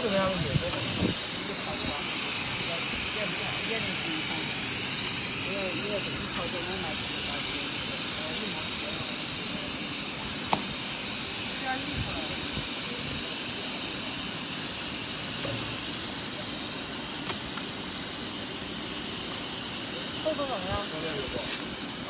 臭的那样子。臭度怎么样？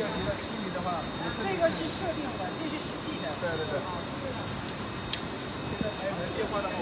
要虚拟的话，这个是设定的，这是实际的。对对对。这个还有电话。